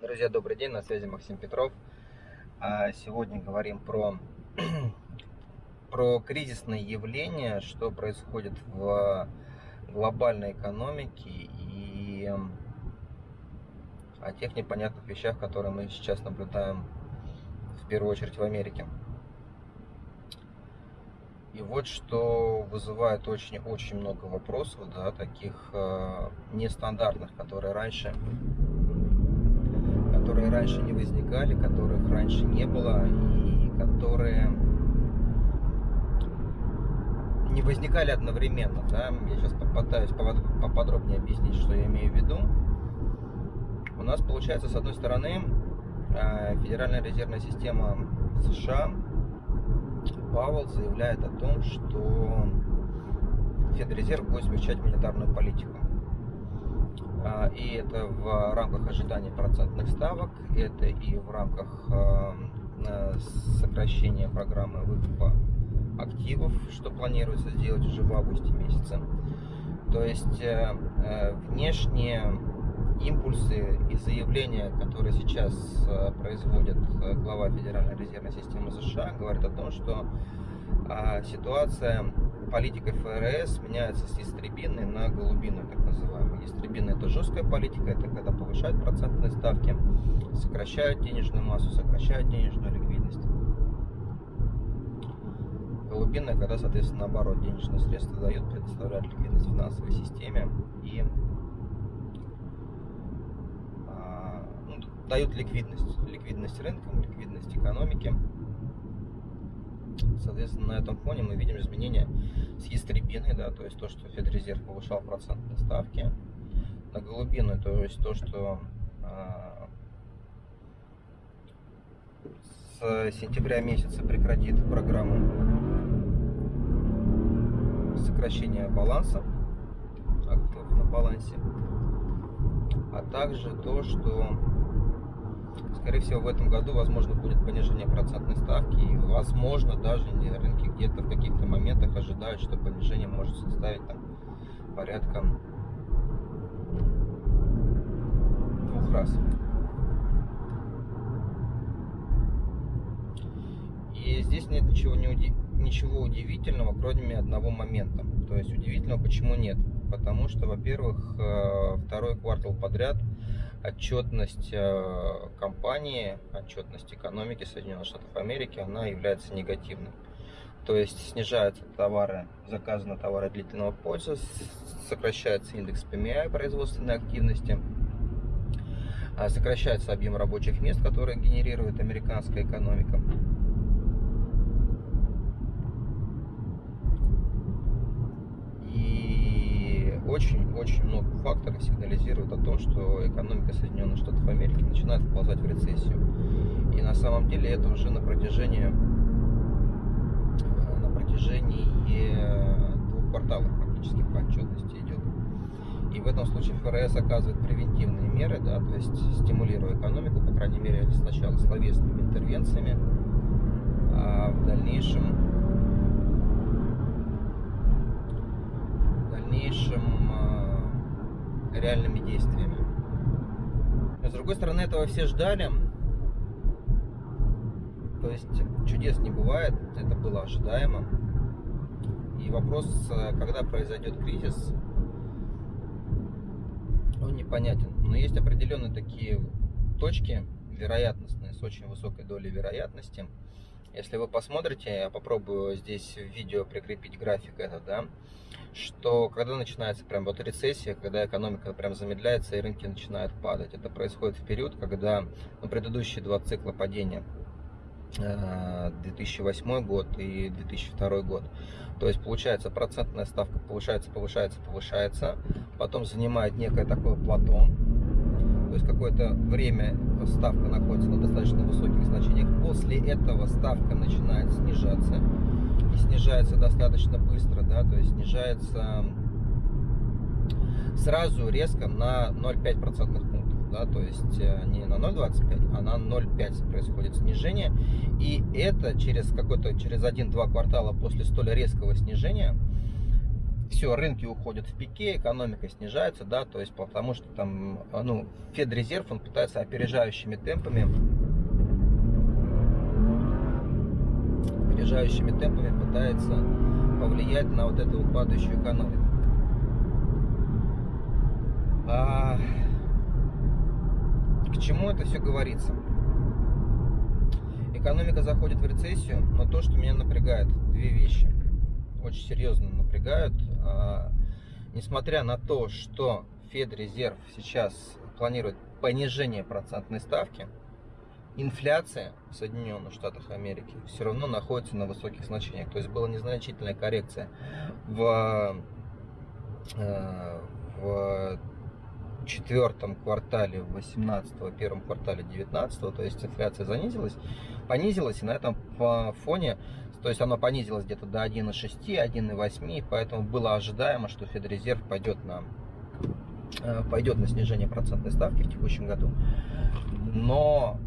Друзья, добрый день, на связи Максим Петров. А сегодня говорим про, про кризисные явления, что происходит в глобальной экономике и о тех непонятных вещах, которые мы сейчас наблюдаем в первую очередь в Америке. И вот что вызывает очень-очень много вопросов, да, таких э, нестандартных, которые раньше которые раньше не возникали, которых раньше не было и которые не возникали одновременно. Да? Я сейчас попытаюсь поподробнее объяснить, что я имею в виду. У нас получается, с одной стороны, э, Федеральная резервная система США Пауэлл заявляет о том, что Федрезерв будет смягчать монетарную политику. А, и это в рамках ожидания процентных ставок, это и в рамках а, сокращения программы выкупа активов, что планируется сделать уже в августе месяце. То есть э, э, внешние импульсы и заявления, которые сейчас э, производит глава Федеральной резервной системы США, говорят о том, что а, ситуация политика ФРС меняется с истребиной на голубиную, так называемую. Истребина это жесткая политика, это когда повышают процентные ставки, сокращают денежную массу, сокращают денежную ликвидность. Голубиная, когда, соответственно, наоборот, денежные средства дают, предоставляют ликвидность финансовой системе и а, ну, дают ликвидность, ликвидность рынкам, ликвидность экономике. Соответственно, на этом фоне мы видим изменения с ястребиной, да, то есть то, что Федрезерв повышал процентные ставки, на голубиную, то есть то, что а, с сентября месяца прекратит программу сокращения баланса актов на балансе, а также то, что скорее всего, в этом году, возможно, будет понижение процентной ставки. И, возможно, даже на рынке где-то в каких-то моментах ожидают, что понижение может составить там, порядка двух раз. И здесь нет ничего, не уди... ничего удивительного, кроме одного момента. То есть удивительного почему нет? Потому что, во-первых, э, второй квартал подряд – отчетность э, компании, отчетность экономики Соединенных Штатов Америки, она является негативной. То есть снижаются товары, заказы на товары длительного пользования, сокращается индекс PMI производственной активности, а сокращается объем рабочих мест, которые генерирует американская экономика. Очень-очень много факторов сигнализирует о том, что экономика Соединенных Штатов Америки начинает вползать в рецессию. И на самом деле это уже на протяжении, э, на протяжении двух кварталов практически по отчетности идет. И в этом случае ФРС оказывает превентивные меры, да, то есть стимулируя экономику, по крайней мере, сначала словесными интервенциями, а в дальнейшем в дальнейшем реальными действиями. Но, с другой стороны, этого все ждали. То есть чудес не бывает, это было ожидаемо. И вопрос, когда произойдет кризис, он непонятен. Но есть определенные такие точки вероятностные, с очень высокой долей вероятности. Если вы посмотрите, я попробую здесь в видео прикрепить график этот, да, что когда начинается прям вот рецессия, когда экономика прям замедляется и рынки начинают падать, это происходит в период, когда ну, предыдущие два цикла падения 2008 э, год и 2002 год. То есть получается процентная ставка повышается, повышается, повышается, потом занимает некое такое плато, то есть какое-то время ставка находится на достаточно высоких значениях, после этого ставка начинает снижаться, и снижается достаточно быстро, да, то есть снижается сразу резко на 0,5 процентных пунктов, да, то есть э, не на 0,25, а на 0,5 происходит снижение, и это через какой-то, через 1-2 квартала после столь резкого снижения все, рынки уходят в пике, экономика снижается, да, то есть потому что там, ну, Федрезерв, он пытается опережающими темпами, опережающими темпами пытается повлиять на вот эту вот падающую экономику. А, к чему это все говорится? Экономика заходит в рецессию, но то, что меня напрягает, две вещи – очень серьезно напрягают. А, несмотря на то, что Федрезерв сейчас планирует понижение процентной ставки, инфляция в Соединенных Штатах Америки все равно находится на высоких значениях. То есть была незначительная коррекция в, э, в четвертом квартале 18 первом квартале 19 то есть инфляция занизилась, понизилась, и на этом фоне, то есть она понизилась где-то до 1,6, 1,8, поэтому было ожидаемо, что Федрезерв пойдет на э, пойдет на снижение процентной ставки в текущем году. Но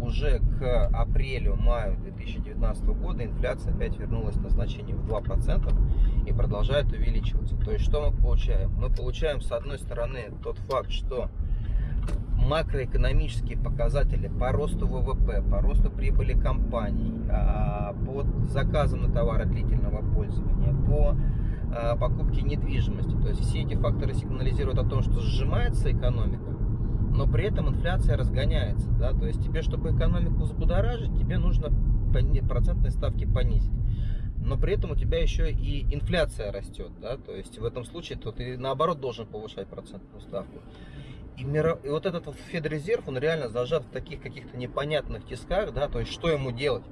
уже к апрелю-маю 2019 года инфляция опять вернулась на значение в 2% и продолжает увеличиваться. То есть что мы получаем? Мы получаем с одной стороны тот факт, что макроэкономические показатели по росту ВВП, по росту прибыли компаний, а, по заказам на товары длительного пользования, по а, покупке недвижимости. То есть все эти факторы сигнализируют о том, что сжимается экономика, но при этом инфляция разгоняется. Да? То есть тебе, чтобы экономику взбудоражить, тебе нужно процентные ставки понизить. Но при этом у тебя еще и инфляция растет. Да? То есть в этом случае то ты наоборот должен повышать процентную ставку. И, миро... и вот этот вот Федрезерв, он реально зажат в таких каких-то непонятных тисках, да, то есть что ему делать?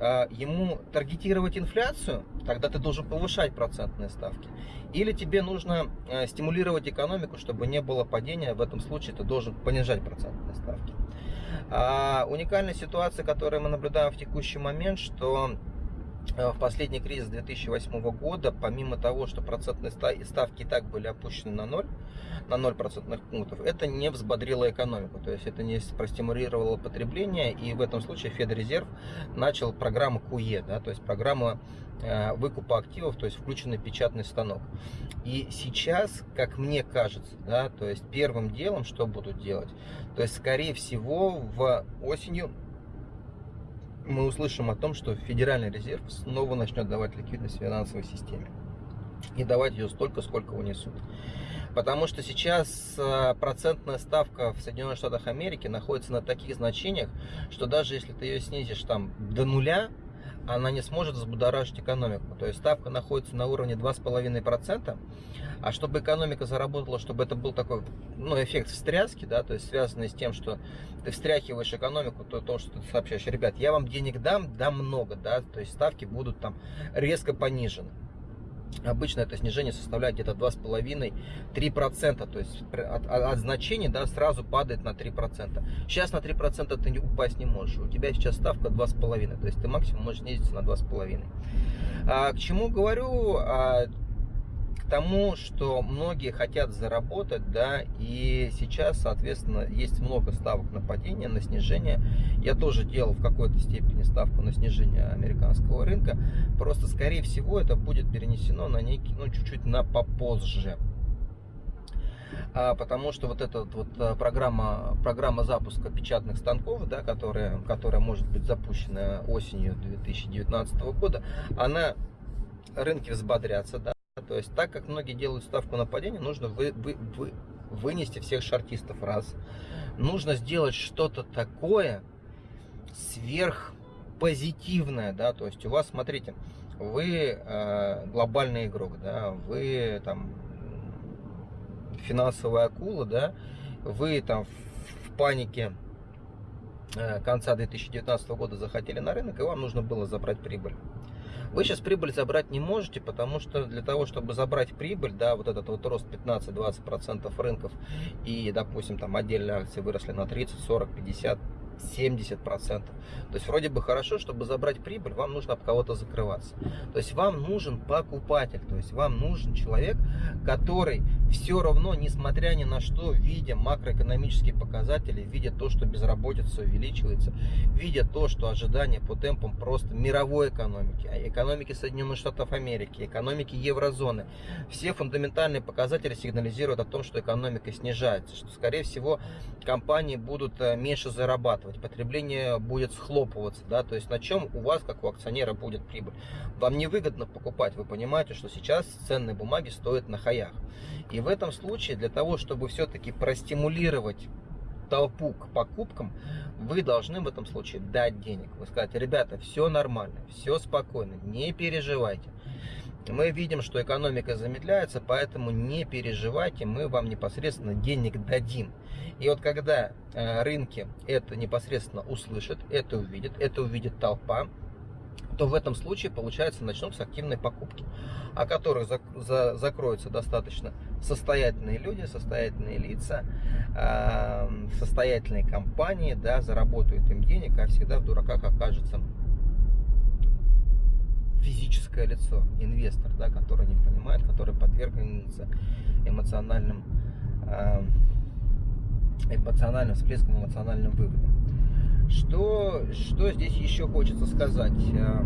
А, ему таргетировать инфляцию, тогда ты должен повышать процентные ставки. Или тебе нужно э, стимулировать экономику, чтобы не было падения, в этом случае ты должен понижать процентные ставки. А уникальная ситуация, которую мы наблюдаем в текущий момент, что в последний кризис 2008 года, помимо того, что процентные ставки и так были опущены на ноль, на 0 процентных пунктов, это не взбодрило экономику, то есть это не простимулировало потребление, и в этом случае Федрезерв начал программу КУЕ, да, то есть программу э, выкупа активов, то есть включенный печатный станок. И сейчас, как мне кажется, да, то есть первым делом, что будут делать, то есть скорее всего в осенью мы услышим о том, что Федеральный резерв снова начнет давать ликвидность финансовой системе. И давать ее столько, сколько унесут. Потому что сейчас э, процентная ставка в Соединенных Штатах Америки находится на таких значениях, что даже если ты ее снизишь там до нуля, она не сможет взбудоражить экономику. То есть ставка находится на уровне 2,5%, а чтобы экономика заработала, чтобы это был такой ну, эффект встряски, да, то есть связанный с тем, что ты встряхиваешь экономику, то, то что ты сообщаешь, ребят, я вам денег дам, дам много, да, то есть ставки будут там резко понижены. Обычно это снижение составляет где-то 2,5-3%, то есть от, от значений да, сразу падает на 3%. Сейчас на 3% ты упасть не можешь, у тебя сейчас ставка 2,5%, то есть ты максимум можешь снизиться на 2,5%. А, к чему говорю? А, тому, что многие хотят заработать, да, и сейчас, соответственно, есть много ставок на падение, на снижение. Я тоже делал в какой-то степени ставку на снижение американского рынка. Просто, скорее всего, это будет перенесено на некий, ну, чуть-чуть на попозже. А, потому что вот эта вот а, программа, программа запуска печатных станков, да, которая, которая может быть запущена осенью 2019 года, она рынки взбодрятся, да, то есть, так как многие делают ставку на падение, нужно вы, вы, вы, вынести всех шартистов раз. Нужно сделать что-то такое сверхпозитивное, да, то есть у вас, смотрите, вы э, глобальный игрок, да, вы там финансовая акула, да, вы там в, в панике э, конца 2019 года захотели на рынок, и вам нужно было забрать прибыль. Вы сейчас прибыль забрать не можете, потому что для того, чтобы забрать прибыль, да, вот этот вот рост 15-20% рынков и, допустим, там отдельные акции выросли на 30, 40, 50, 70 процентов. То есть вроде бы хорошо, чтобы забрать прибыль, вам нужно об кого-то закрываться. То есть вам нужен покупатель, то есть вам нужен человек, который все равно, несмотря ни на что, видя макроэкономические показатели, видя то, что безработица увеличивается, видя то, что ожидания по темпам просто мировой экономики, а экономики Соединенных Штатов Америки, экономики еврозоны, все фундаментальные показатели сигнализируют о том, что экономика снижается, что, скорее всего, компании будут э, меньше зарабатывать, потребление будет схлопываться, да, то есть на чем у вас, как у акционера, будет прибыль. Вам невыгодно покупать, вы понимаете, что сейчас ценные бумаги стоят на хаях. И в этом случае для того, чтобы все-таки простимулировать толпу к покупкам, вы должны в этом случае дать денег. Вы скажете, ребята, все нормально, все спокойно, не переживайте. Мы видим, что экономика замедляется, поэтому не переживайте, мы вам непосредственно денег дадим. И вот когда э, рынки это непосредственно услышат, это увидят, это увидит толпа, то в этом случае, получается, начнутся активные покупки, о которых за, за, закроются достаточно состоятельные люди, состоятельные лица, э, состоятельные компании, да, заработают им денег, а всегда в дураках окажется физическое лицо, инвестор, да, который не понимает, который подвергнется эмоциональным, э, эмоциональным всплескам, эмоциональным выводам. Что, что здесь еще хочется сказать? Э,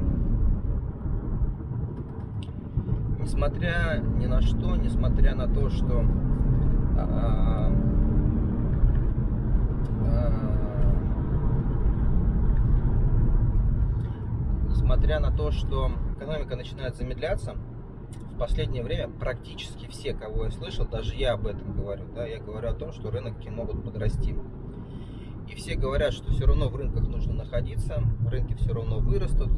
несмотря ни на что, несмотря на то, что а, а, несмотря на то, что экономика начинает замедляться, в последнее время практически все, кого я слышал, даже я об этом говорю, да, я говорю о том, что рынки могут подрасти. И все говорят, что все равно в рынках нужно находиться, рынки все равно вырастут,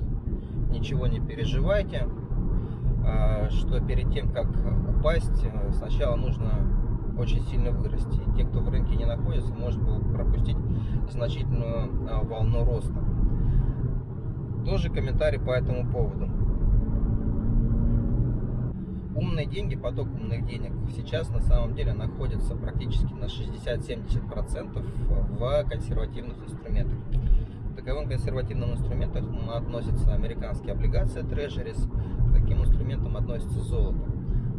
ничего не переживайте, а, что перед тем, как упасть, сначала нужно очень сильно вырасти. И те, кто в рынке не находится, может пропустить значительную а, волну роста. Тоже комментарий по этому поводу. Умные деньги, поток умных денег сейчас на самом деле находится практически на 60-70% в консервативных инструментах. К таковым консервативным инструментам относятся американские облигации Treasuries, к таким инструментам относится золото.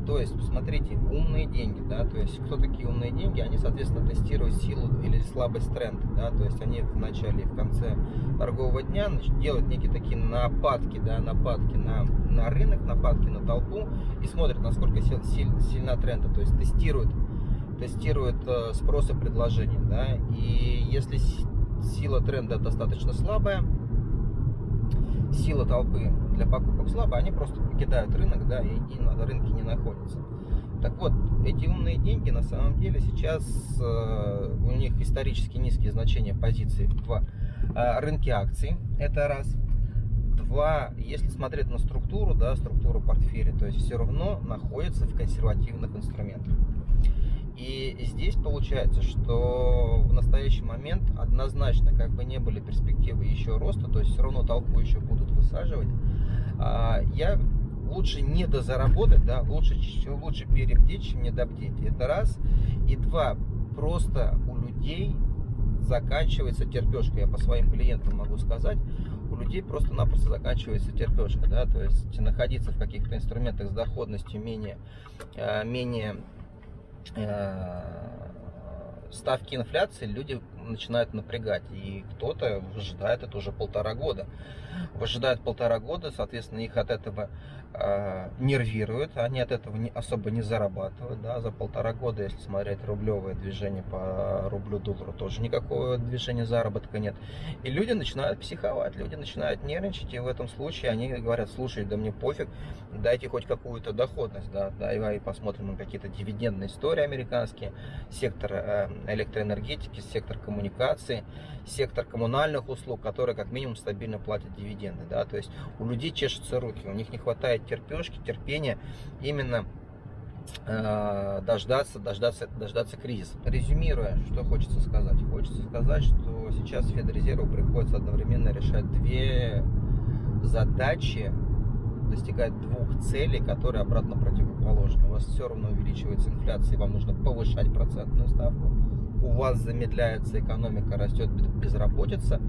То есть, посмотрите, умные деньги, да, то есть, кто такие умные деньги? Они, соответственно, тестируют силу или слабость тренда, да, то есть, они в начале и в конце торгового дня делают некие такие нападки, да, нападки на, на рынок, нападки на толпу и смотрят, насколько сил, силь, сильна тренда, то есть, тестируют, тестируют э, спрос и предложение, да, и если сила тренда достаточно слабая, сила толпы для покупок слабая, они просто покидают рынок, да, и, и на рынке не находятся. Так вот, эти умные деньги на самом деле сейчас э, у них исторически низкие значения позиций в э, рынке акций, это раз. Два, если смотреть на структуру, да, структуру портфеля, то есть все равно находятся в консервативных инструментах. И здесь получается, что в настоящий момент однозначно, как бы не были перспективы еще роста, то есть все равно толпу еще будут высаживать, а, я лучше не дозаработать, да, лучше, лучше перебдеть, чем не добдеть. Это раз. И два, просто у людей заканчивается терпешка. Я по своим клиентам могу сказать, у людей просто-напросто заканчивается терпешка, да, то есть находиться в каких-то инструментах с доходностью менее, а, менее ставки инфляции люди начинают напрягать. И кто-то выжидает это уже полтора года. Выжидает полтора года, соответственно, их от этого э, нервируют, они от этого не, особо не зарабатывают. Да, за полтора года, если смотреть рублевое движение по рублю доллару, тоже никакого движения заработка нет. И люди начинают психовать, люди начинают нервничать, и в этом случае они говорят, слушай, да мне пофиг, дайте хоть какую-то доходность, да, давай посмотрим на какие-то дивидендные истории американские, сектор э, электроэнергетики, сектор коммуникации, коммуникации, сектор коммунальных услуг, которые как минимум стабильно платят дивиденды. Да? То есть у людей чешутся руки, у них не хватает терпешки, терпения именно э, дождаться, дождаться, дождаться кризиса. Резюмируя, что хочется сказать? Хочется сказать, что сейчас Федрезерву приходится одновременно решать две задачи, достигать двух целей, которые обратно противоположны. У вас все равно увеличивается инфляция, и вам нужно повышать процентную ставку у вас замедляется экономика, растет безработица,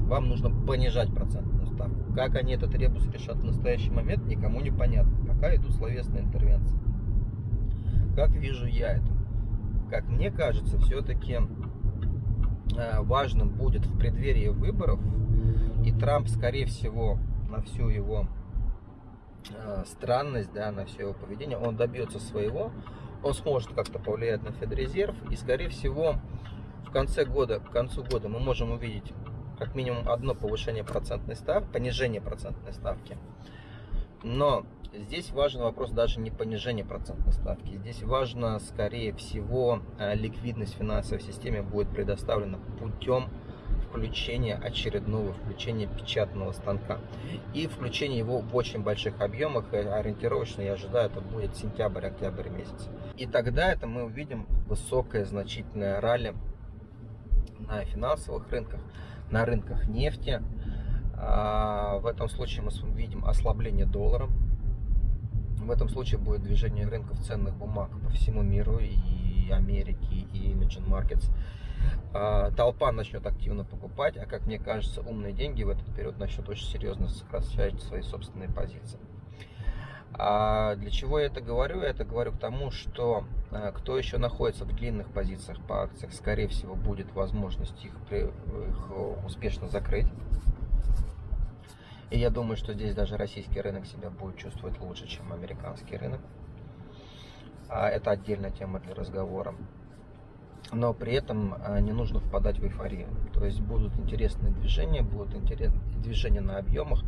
вам нужно понижать процентную ставку. Как они этот ребус решат в настоящий момент, никому не понятно. Пока идут словесные интервенции. как вижу я это. Как мне кажется, все-таки э, важным будет в преддверии выборов, и Трамп, скорее всего, на всю его странность, да, на все его поведение, он добьется своего, он сможет как-то повлиять на Федрезерв, и, скорее всего, в конце года, к концу года мы можем увидеть как минимум одно повышение процентной ставки, понижение процентной ставки. Но здесь важен вопрос даже не понижения процентной ставки. Здесь важно, скорее всего, э, ликвидность финансовой системе будет предоставлена путем включения очередного включения печатного станка и включение его в очень больших объемах ориентировочно я ожидаю это будет сентябрь-октябрь месяц и тогда это мы увидим высокое значительное ралли на финансовых рынках на рынках нефти. А, в этом случае мы видим ослабление доллара. В этом случае будет движение рынков ценных бумаг по всему миру, и Америки, и Imagine Markets. А, толпа начнет активно покупать, а как мне кажется, умные деньги в этот период начнут очень серьезно сокращать свои собственные позиции. А для чего я это говорю? Я это говорю к тому, что э, кто еще находится в длинных позициях по акциях, скорее всего, будет возможность их, их успешно закрыть. И я думаю, что здесь даже российский рынок себя будет чувствовать лучше, чем американский рынок. А это отдельная тема для разговора. Но при этом э, не нужно впадать в эйфорию. То есть будут интересные движения, будут интересные движения на объемах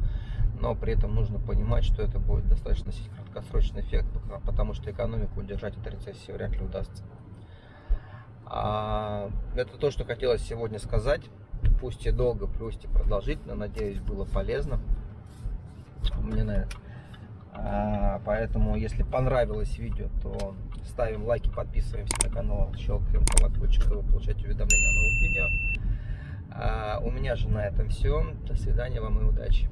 но при этом нужно понимать, что это будет достаточно носить краткосрочный эффект, потому что экономику удержать от рецессии вряд ли удастся. А это то, что хотелось сегодня сказать. Пусть и долго, пусть и продолжительно. Надеюсь, было полезно. Мне на это. А, поэтому, если понравилось видео, то ставим лайки, подписываемся на канал, щелкаем колокольчик, чтобы получать уведомления о новых видео. А, у меня же на этом все. До свидания вам и удачи.